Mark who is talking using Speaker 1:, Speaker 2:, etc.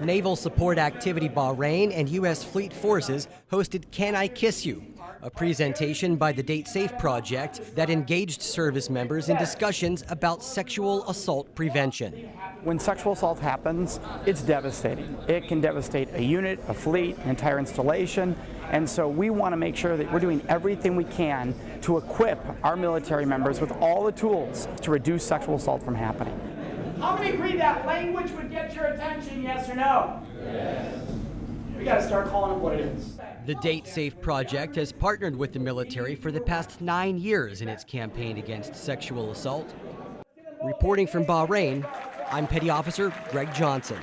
Speaker 1: Naval Support Activity Bahrain and U.S. Fleet Forces hosted Can I Kiss You? A presentation by the Date Safe Project that engaged service members in discussions about sexual assault prevention.
Speaker 2: When sexual assault happens, it's devastating. It can devastate a unit, a fleet, an entire installation, and so we want to make sure that we're doing everything we can to equip our military members with all the tools to reduce sexual assault from happening.
Speaker 3: How many agree that language would get your attention, yes or no? Yes. We got to start calling it what it is.
Speaker 1: The Date Safe Project has partnered with the military for the past nine years in its campaign against sexual assault. Reporting from Bahrain, I'm Petty Officer Greg Johnson.